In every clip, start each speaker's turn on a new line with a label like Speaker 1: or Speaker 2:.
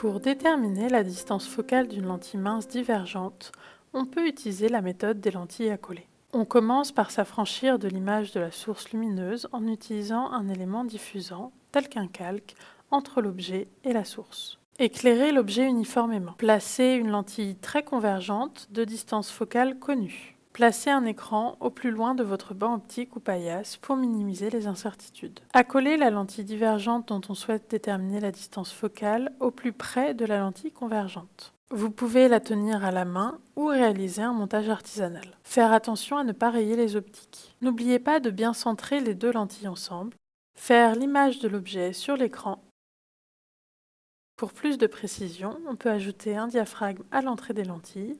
Speaker 1: Pour déterminer la distance focale d'une lentille mince divergente, on peut utiliser la méthode des lentilles à coller. On commence par s'affranchir de l'image de la source lumineuse en utilisant un élément diffusant, tel qu'un calque, entre l'objet et la source. Éclairer l'objet uniformément. Placer une lentille très convergente de distance focale connue. Placez un écran au plus loin de votre banc optique ou paillasse pour minimiser les incertitudes. Accoler la lentille divergente dont on souhaite déterminer la distance focale au plus près de la lentille convergente. Vous pouvez la tenir à la main ou réaliser un montage artisanal. Faire attention à ne pas rayer les optiques. N'oubliez pas de bien centrer les deux lentilles ensemble. Faire l'image de l'objet sur l'écran. Pour plus de précision, on peut ajouter un diaphragme à l'entrée des lentilles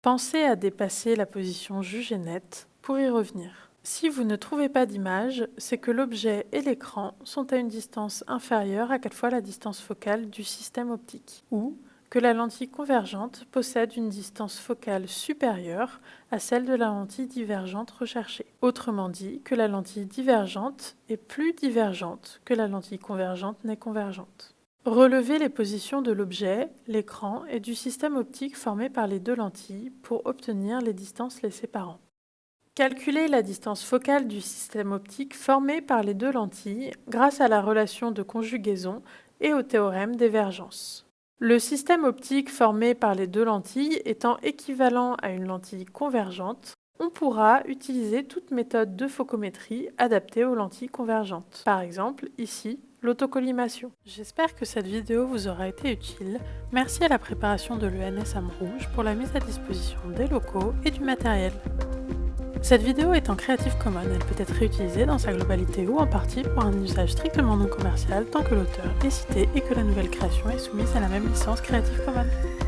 Speaker 1: Pensez à dépasser la position jugée nette pour y revenir. Si vous ne trouvez pas d'image, c'est que l'objet et l'écran sont à une distance inférieure à 4 fois la distance focale du système optique, ou que la lentille convergente possède une distance focale supérieure à celle de la lentille divergente recherchée. Autrement dit, que la lentille divergente est plus divergente que la lentille convergente n'est convergente. Relevez les positions de l'objet, l'écran et du système optique formé par les deux lentilles pour obtenir les distances les séparant. Calculez la distance focale du système optique formé par les deux lentilles grâce à la relation de conjugaison et au théorème d'évergence. Le système optique formé par les deux lentilles étant équivalent à une lentille convergente, on pourra utiliser toute méthode de focométrie adaptée aux lentilles convergentes. Par exemple, ici, l'autocollimation. J'espère que cette vidéo vous aura été utile. Merci à la préparation de l'ENS Rouge pour la mise à disposition des locaux et du matériel. Cette vidéo est en Creative Commons, elle peut être réutilisée dans sa globalité ou en partie pour un usage strictement non commercial tant que l'auteur est cité et que la nouvelle création est soumise à la même licence Creative Commons.